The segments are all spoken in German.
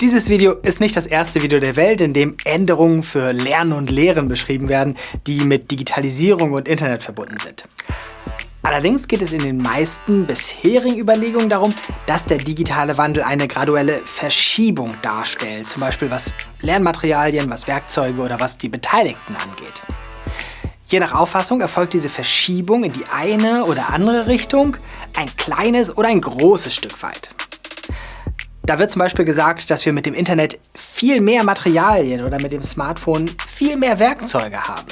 Dieses Video ist nicht das erste Video der Welt, in dem Änderungen für Lernen und Lehren beschrieben werden, die mit Digitalisierung und Internet verbunden sind. Allerdings geht es in den meisten bisherigen Überlegungen darum, dass der digitale Wandel eine graduelle Verschiebung darstellt, zum Beispiel was Lernmaterialien, was Werkzeuge oder was die Beteiligten angeht. Je nach Auffassung erfolgt diese Verschiebung in die eine oder andere Richtung, ein kleines oder ein großes Stück weit. Da wird zum Beispiel gesagt, dass wir mit dem Internet viel mehr Materialien oder mit dem Smartphone viel mehr Werkzeuge haben.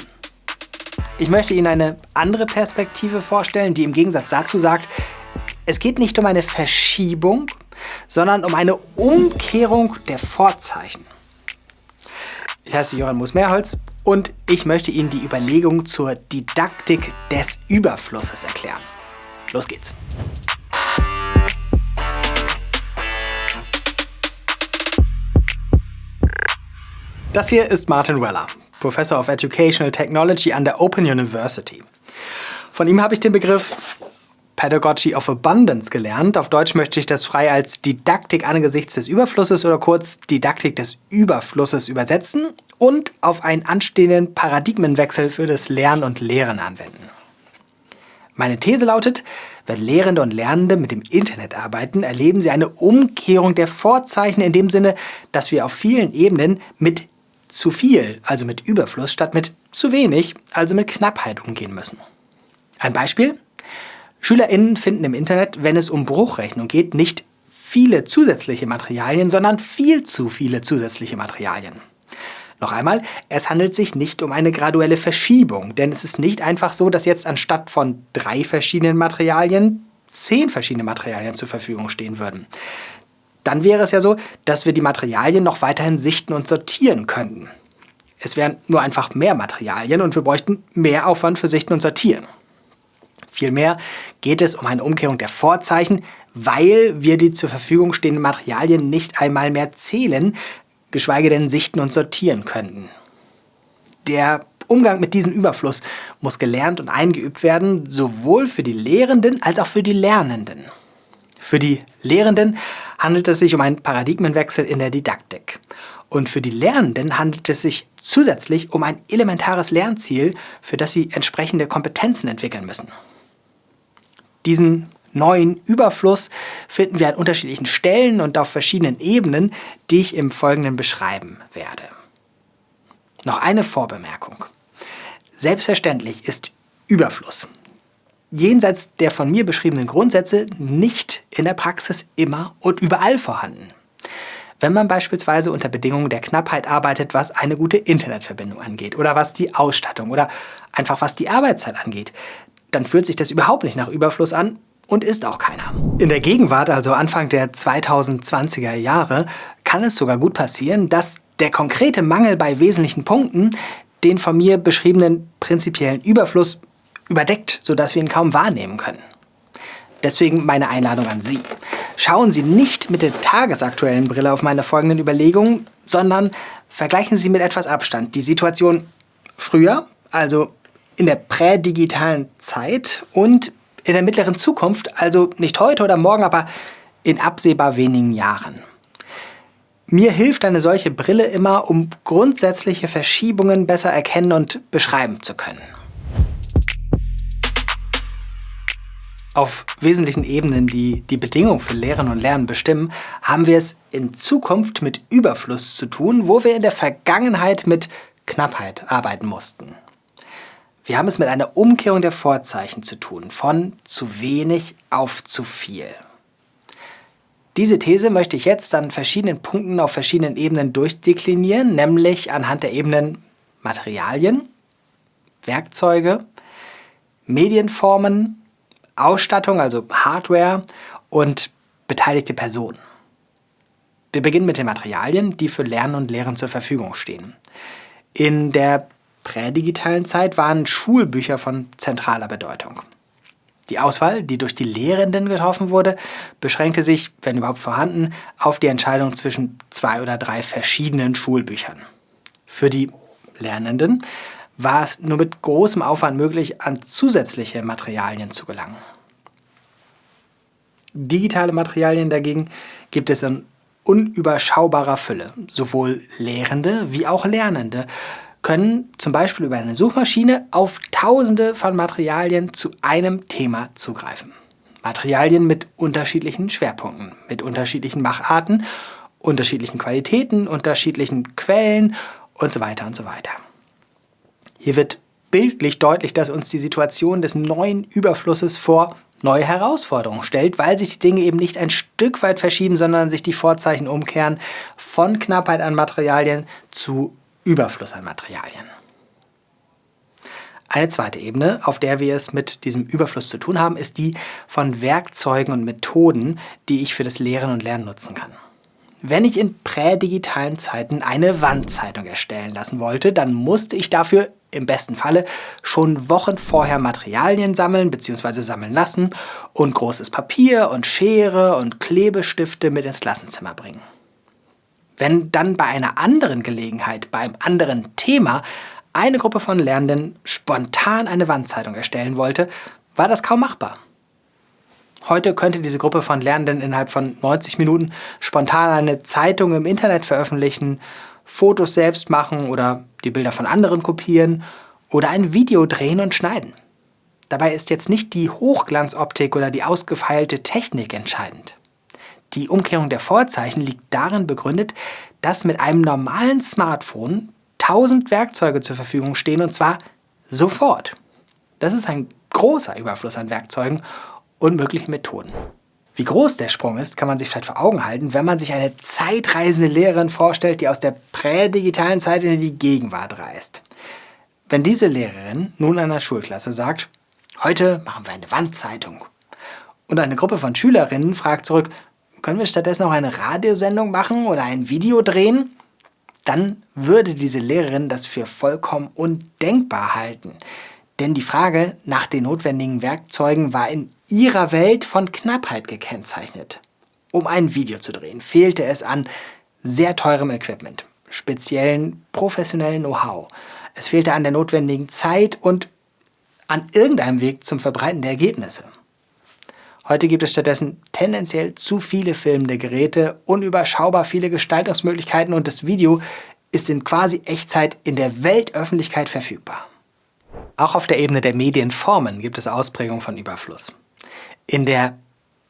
Ich möchte Ihnen eine andere Perspektive vorstellen, die im Gegensatz dazu sagt, es geht nicht um eine Verschiebung, sondern um eine Umkehrung der Vorzeichen. Ich heiße Johann Moos-Mehrholz und ich möchte Ihnen die Überlegung zur Didaktik des Überflusses erklären. Los geht's! Das hier ist Martin Weller, Professor of Educational Technology an der Open University. Von ihm habe ich den Begriff Pedagogy of Abundance gelernt. Auf Deutsch möchte ich das frei als Didaktik angesichts des Überflusses oder kurz Didaktik des Überflusses übersetzen und auf einen anstehenden Paradigmenwechsel für das Lernen und Lehren anwenden. Meine These lautet, wenn Lehrende und Lernende mit dem Internet arbeiten, erleben sie eine Umkehrung der Vorzeichen in dem Sinne, dass wir auf vielen Ebenen mit zu viel, also mit Überfluss, statt mit zu wenig, also mit Knappheit umgehen müssen. Ein Beispiel? SchülerInnen finden im Internet, wenn es um Bruchrechnung geht, nicht viele zusätzliche Materialien, sondern viel zu viele zusätzliche Materialien. Noch einmal, es handelt sich nicht um eine graduelle Verschiebung, denn es ist nicht einfach so, dass jetzt anstatt von drei verschiedenen Materialien zehn verschiedene Materialien zur Verfügung stehen würden dann wäre es ja so, dass wir die Materialien noch weiterhin sichten und sortieren könnten. Es wären nur einfach mehr Materialien und wir bräuchten mehr Aufwand für Sichten und Sortieren. Vielmehr geht es um eine Umkehrung der Vorzeichen, weil wir die zur Verfügung stehenden Materialien nicht einmal mehr zählen, geschweige denn sichten und sortieren könnten. Der Umgang mit diesem Überfluss muss gelernt und eingeübt werden, sowohl für die Lehrenden als auch für die Lernenden. Für die Lehrenden handelt es sich um einen Paradigmenwechsel in der Didaktik. Und für die Lernenden handelt es sich zusätzlich um ein elementares Lernziel, für das sie entsprechende Kompetenzen entwickeln müssen. Diesen neuen Überfluss finden wir an unterschiedlichen Stellen und auf verschiedenen Ebenen, die ich im Folgenden beschreiben werde. Noch eine Vorbemerkung. Selbstverständlich ist Überfluss jenseits der von mir beschriebenen Grundsätze nicht in der Praxis immer und überall vorhanden. Wenn man beispielsweise unter Bedingungen der Knappheit arbeitet, was eine gute Internetverbindung angeht oder was die Ausstattung oder einfach was die Arbeitszeit angeht, dann fühlt sich das überhaupt nicht nach Überfluss an und ist auch keiner. In der Gegenwart, also Anfang der 2020er Jahre, kann es sogar gut passieren, dass der konkrete Mangel bei wesentlichen Punkten den von mir beschriebenen prinzipiellen Überfluss überdeckt, sodass wir ihn kaum wahrnehmen können. Deswegen meine Einladung an Sie. Schauen Sie nicht mit der tagesaktuellen Brille auf meine folgenden Überlegungen, sondern vergleichen Sie mit etwas Abstand die Situation früher, also in der prädigitalen Zeit und in der mittleren Zukunft, also nicht heute oder morgen, aber in absehbar wenigen Jahren. Mir hilft eine solche Brille immer, um grundsätzliche Verschiebungen besser erkennen und beschreiben zu können. Auf wesentlichen Ebenen, die die Bedingungen für Lehren und Lernen bestimmen, haben wir es in Zukunft mit Überfluss zu tun, wo wir in der Vergangenheit mit Knappheit arbeiten mussten. Wir haben es mit einer Umkehrung der Vorzeichen zu tun, von zu wenig auf zu viel. Diese These möchte ich jetzt an verschiedenen Punkten auf verschiedenen Ebenen durchdeklinieren, nämlich anhand der Ebenen Materialien, Werkzeuge, Medienformen, Ausstattung, also Hardware und beteiligte Personen. Wir beginnen mit den Materialien, die für Lernen und Lehren zur Verfügung stehen. In der prädigitalen Zeit waren Schulbücher von zentraler Bedeutung. Die Auswahl, die durch die Lehrenden getroffen wurde, beschränkte sich, wenn überhaupt vorhanden, auf die Entscheidung zwischen zwei oder drei verschiedenen Schulbüchern. Für die Lernenden war es nur mit großem Aufwand möglich, an zusätzliche Materialien zu gelangen. Digitale Materialien dagegen gibt es in unüberschaubarer Fülle. Sowohl Lehrende wie auch Lernende können zum Beispiel über eine Suchmaschine auf tausende von Materialien zu einem Thema zugreifen. Materialien mit unterschiedlichen Schwerpunkten, mit unterschiedlichen Macharten, unterschiedlichen Qualitäten, unterschiedlichen Quellen und so weiter und so weiter. Hier wird bildlich deutlich, dass uns die Situation des neuen Überflusses vor neue Herausforderungen stellt, weil sich die Dinge eben nicht ein Stück weit verschieben, sondern sich die Vorzeichen umkehren von Knappheit an Materialien zu Überfluss an Materialien. Eine zweite Ebene, auf der wir es mit diesem Überfluss zu tun haben, ist die von Werkzeugen und Methoden, die ich für das Lehren und Lernen nutzen kann. Wenn ich in prädigitalen Zeiten eine Wandzeitung erstellen lassen wollte, dann musste ich dafür im besten Falle schon Wochen vorher Materialien sammeln bzw. sammeln lassen und großes Papier und Schere und Klebestifte mit ins Klassenzimmer bringen. Wenn dann bei einer anderen Gelegenheit, beim anderen Thema, eine Gruppe von Lernenden spontan eine Wandzeitung erstellen wollte, war das kaum machbar. Heute könnte diese Gruppe von Lernenden innerhalb von 90 Minuten spontan eine Zeitung im Internet veröffentlichen, Fotos selbst machen oder die Bilder von anderen kopieren oder ein Video drehen und schneiden. Dabei ist jetzt nicht die Hochglanzoptik oder die ausgefeilte Technik entscheidend. Die Umkehrung der Vorzeichen liegt darin begründet, dass mit einem normalen Smartphone tausend Werkzeuge zur Verfügung stehen und zwar sofort. Das ist ein großer Überfluss an Werkzeugen und möglichen Methoden. Wie groß der Sprung ist, kann man sich vielleicht vor Augen halten, wenn man sich eine zeitreisende Lehrerin vorstellt, die aus der prädigitalen Zeit in die Gegenwart reist. Wenn diese Lehrerin nun einer Schulklasse sagt, heute machen wir eine Wandzeitung, und eine Gruppe von Schülerinnen fragt zurück, können wir stattdessen auch eine Radiosendung machen oder ein Video drehen? Dann würde diese Lehrerin das für vollkommen undenkbar halten. Denn die Frage nach den notwendigen Werkzeugen war in ihrer Welt von Knappheit gekennzeichnet. Um ein Video zu drehen, fehlte es an sehr teurem Equipment, speziellen professionellen Know-how. Es fehlte an der notwendigen Zeit und an irgendeinem Weg zum Verbreiten der Ergebnisse. Heute gibt es stattdessen tendenziell zu viele filmende Geräte, unüberschaubar viele Gestaltungsmöglichkeiten und das Video ist in quasi Echtzeit in der Weltöffentlichkeit verfügbar. Auch auf der Ebene der Medienformen gibt es Ausprägungen von Überfluss. In der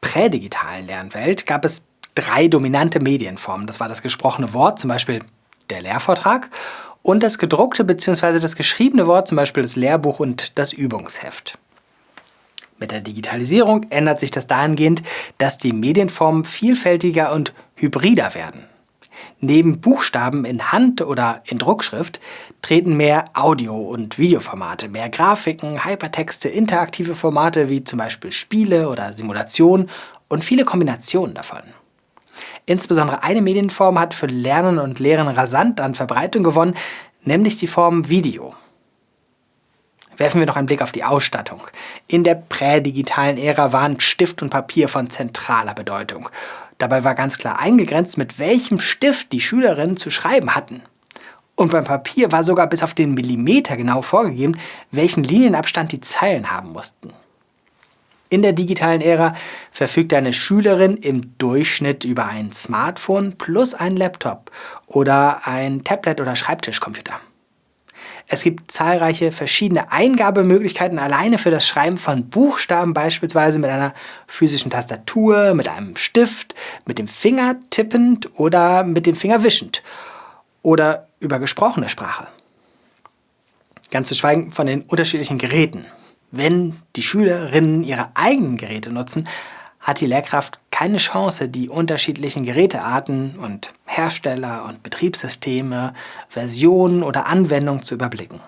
prädigitalen Lernwelt gab es drei dominante Medienformen. Das war das gesprochene Wort, zum Beispiel der Lehrvortrag, und das gedruckte bzw. das geschriebene Wort, zum Beispiel das Lehrbuch und das Übungsheft. Mit der Digitalisierung ändert sich das dahingehend, dass die Medienformen vielfältiger und hybrider werden. Neben Buchstaben in Hand- oder in Druckschrift treten mehr Audio- und Videoformate, mehr Grafiken, Hypertexte, interaktive Formate wie zum Beispiel Spiele oder Simulationen und viele Kombinationen davon. Insbesondere eine Medienform hat für Lernen und Lehren rasant an Verbreitung gewonnen, nämlich die Form Video. Werfen wir noch einen Blick auf die Ausstattung. In der prädigitalen Ära waren Stift und Papier von zentraler Bedeutung. Dabei war ganz klar eingegrenzt, mit welchem Stift die Schülerinnen zu schreiben hatten. Und beim Papier war sogar bis auf den Millimeter genau vorgegeben, welchen Linienabstand die Zeilen haben mussten. In der digitalen Ära verfügt eine Schülerin im Durchschnitt über ein Smartphone plus einen Laptop oder ein Tablet oder Schreibtischcomputer. Es gibt zahlreiche verschiedene Eingabemöglichkeiten alleine für das Schreiben von Buchstaben, beispielsweise mit einer physischen Tastatur, mit einem Stift, mit dem Finger tippend oder mit dem Finger wischend oder über gesprochene Sprache. Ganz zu schweigen von den unterschiedlichen Geräten. Wenn die Schülerinnen ihre eigenen Geräte nutzen, hat die Lehrkraft keine Chance, die unterschiedlichen Gerätearten und Hersteller und Betriebssysteme, Versionen oder Anwendungen zu überblicken.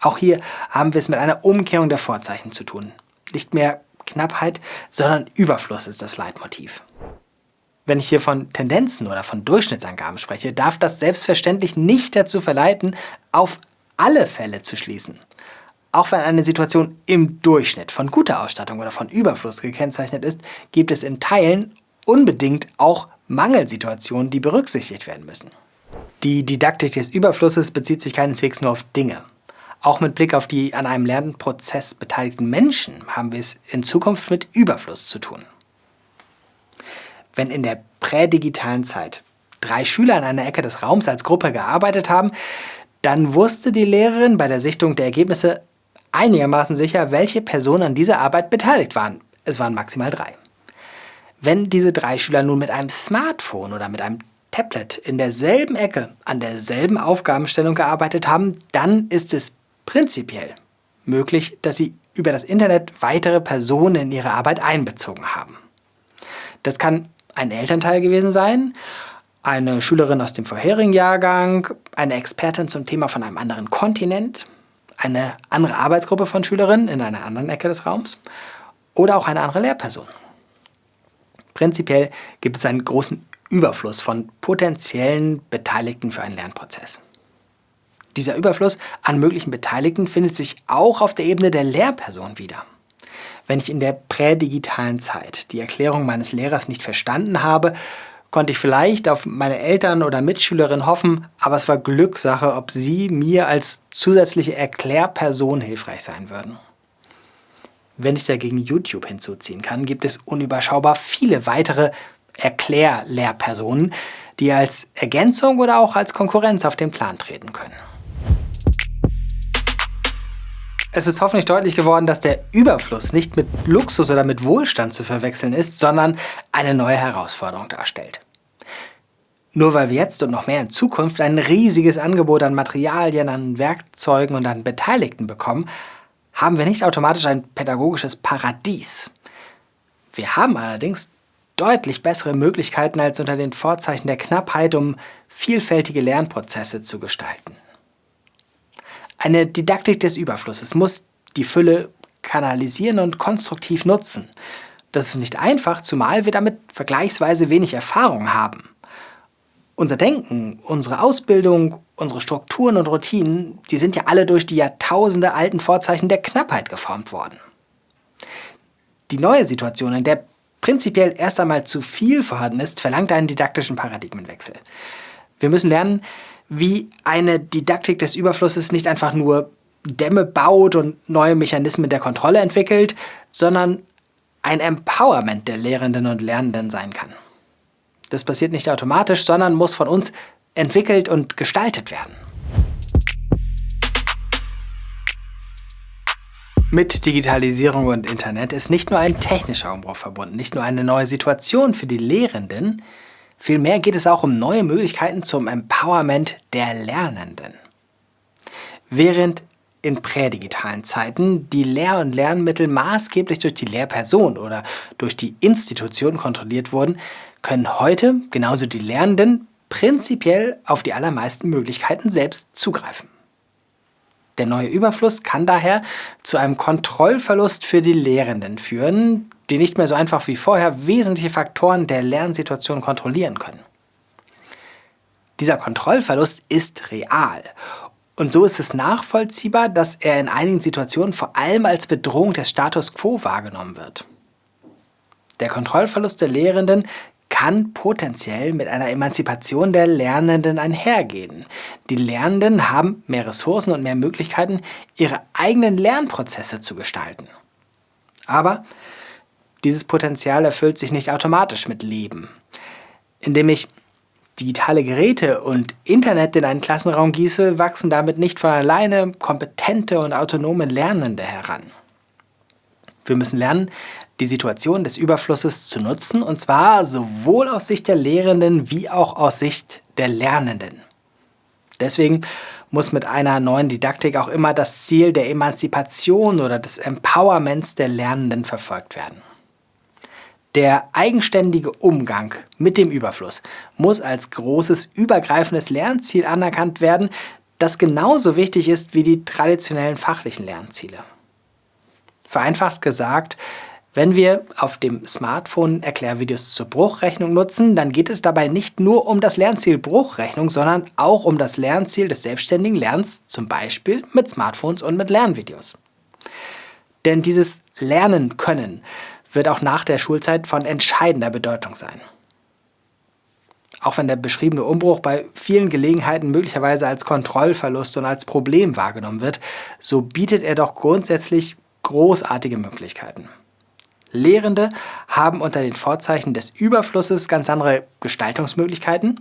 Auch hier haben wir es mit einer Umkehrung der Vorzeichen zu tun. Nicht mehr Knappheit, sondern Überfluss ist das Leitmotiv. Wenn ich hier von Tendenzen oder von Durchschnittsangaben spreche, darf das selbstverständlich nicht dazu verleiten, auf alle Fälle zu schließen. Auch wenn eine Situation im Durchschnitt von guter Ausstattung oder von Überfluss gekennzeichnet ist, gibt es in Teilen unbedingt auch Mangelsituationen, die berücksichtigt werden müssen. Die Didaktik des Überflusses bezieht sich keineswegs nur auf Dinge. Auch mit Blick auf die an einem Lernprozess beteiligten Menschen haben wir es in Zukunft mit Überfluss zu tun. Wenn in der prädigitalen Zeit drei Schüler an einer Ecke des Raums als Gruppe gearbeitet haben, dann wusste die Lehrerin bei der Sichtung der Ergebnisse einigermaßen sicher, welche Personen an dieser Arbeit beteiligt waren. Es waren maximal drei. Wenn diese drei Schüler nun mit einem Smartphone oder mit einem Tablet in derselben Ecke an derselben Aufgabenstellung gearbeitet haben, dann ist es prinzipiell möglich, dass sie über das Internet weitere Personen in ihre Arbeit einbezogen haben. Das kann ein Elternteil gewesen sein, eine Schülerin aus dem vorherigen Jahrgang, eine Expertin zum Thema von einem anderen Kontinent, eine andere Arbeitsgruppe von Schülerinnen in einer anderen Ecke des Raums oder auch eine andere Lehrperson. Prinzipiell gibt es einen großen Überfluss von potenziellen Beteiligten für einen Lernprozess. Dieser Überfluss an möglichen Beteiligten findet sich auch auf der Ebene der Lehrperson wieder. Wenn ich in der prädigitalen Zeit die Erklärung meines Lehrers nicht verstanden habe, konnte ich vielleicht auf meine Eltern oder Mitschülerin hoffen, aber es war Glückssache, ob sie mir als zusätzliche Erklärperson hilfreich sein würden. Wenn ich dagegen YouTube hinzuziehen kann, gibt es unüberschaubar viele weitere Erklärlehrpersonen, die als Ergänzung oder auch als Konkurrenz auf den Plan treten können. Es ist hoffentlich deutlich geworden, dass der Überfluss nicht mit Luxus oder mit Wohlstand zu verwechseln ist, sondern eine neue Herausforderung darstellt. Nur weil wir jetzt und noch mehr in Zukunft ein riesiges Angebot an Materialien, an Werkzeugen und an Beteiligten bekommen, haben wir nicht automatisch ein pädagogisches Paradies. Wir haben allerdings deutlich bessere Möglichkeiten als unter den Vorzeichen der Knappheit, um vielfältige Lernprozesse zu gestalten. Eine Didaktik des Überflusses muss die Fülle kanalisieren und konstruktiv nutzen. Das ist nicht einfach, zumal wir damit vergleichsweise wenig Erfahrung haben. Unser Denken, unsere Ausbildung, unsere Strukturen und Routinen, die sind ja alle durch die Jahrtausende alten Vorzeichen der Knappheit geformt worden. Die neue Situation, in der prinzipiell erst einmal zu viel vorhanden ist, verlangt einen didaktischen Paradigmenwechsel. Wir müssen lernen, wie eine Didaktik des Überflusses nicht einfach nur Dämme baut und neue Mechanismen der Kontrolle entwickelt, sondern ein Empowerment der Lehrenden und Lernenden sein kann. Das passiert nicht automatisch, sondern muss von uns entwickelt und gestaltet werden. Mit Digitalisierung und Internet ist nicht nur ein technischer Umbruch verbunden, nicht nur eine neue Situation für die Lehrenden, Vielmehr geht es auch um neue Möglichkeiten zum Empowerment der Lernenden. Während in prädigitalen Zeiten die Lehr- und Lernmittel maßgeblich durch die Lehrperson oder durch die Institution kontrolliert wurden, können heute genauso die Lernenden prinzipiell auf die allermeisten Möglichkeiten selbst zugreifen. Der neue Überfluss kann daher zu einem Kontrollverlust für die Lehrenden führen, die nicht mehr so einfach wie vorher wesentliche Faktoren der Lernsituation kontrollieren können. Dieser Kontrollverlust ist real und so ist es nachvollziehbar, dass er in einigen Situationen vor allem als Bedrohung des Status quo wahrgenommen wird. Der Kontrollverlust der Lehrenden kann potenziell mit einer Emanzipation der Lernenden einhergehen. Die Lernenden haben mehr Ressourcen und mehr Möglichkeiten, ihre eigenen Lernprozesse zu gestalten. Aber dieses Potenzial erfüllt sich nicht automatisch mit Leben. Indem ich digitale Geräte und Internet in einen Klassenraum gieße, wachsen damit nicht von alleine kompetente und autonome Lernende heran. Wir müssen lernen, die Situation des Überflusses zu nutzen, und zwar sowohl aus Sicht der Lehrenden wie auch aus Sicht der Lernenden. Deswegen muss mit einer neuen Didaktik auch immer das Ziel der Emanzipation oder des Empowerments der Lernenden verfolgt werden. Der eigenständige Umgang mit dem Überfluss muss als großes übergreifendes Lernziel anerkannt werden, das genauso wichtig ist wie die traditionellen fachlichen Lernziele. Vereinfacht gesagt, wenn wir auf dem Smartphone Erklärvideos zur Bruchrechnung nutzen, dann geht es dabei nicht nur um das Lernziel Bruchrechnung, sondern auch um das Lernziel des selbstständigen Lernens, zum Beispiel mit Smartphones und mit Lernvideos. Denn dieses Lernen können wird auch nach der Schulzeit von entscheidender Bedeutung sein. Auch wenn der beschriebene Umbruch bei vielen Gelegenheiten möglicherweise als Kontrollverlust und als Problem wahrgenommen wird, so bietet er doch grundsätzlich großartige Möglichkeiten. Lehrende haben unter den Vorzeichen des Überflusses ganz andere Gestaltungsmöglichkeiten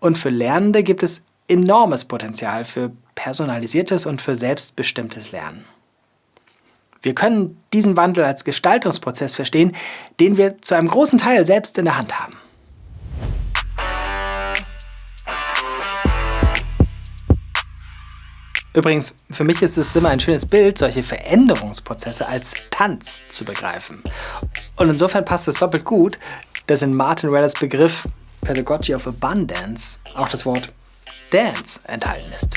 und für Lernende gibt es enormes Potenzial für personalisiertes und für selbstbestimmtes Lernen. Wir können diesen Wandel als Gestaltungsprozess verstehen, den wir zu einem großen Teil selbst in der Hand haben. Übrigens, für mich ist es immer ein schönes Bild, solche Veränderungsprozesse als Tanz zu begreifen. Und insofern passt es doppelt gut, dass in Martin Wellers Begriff Pedagogy of Abundance auch das Wort Dance enthalten ist.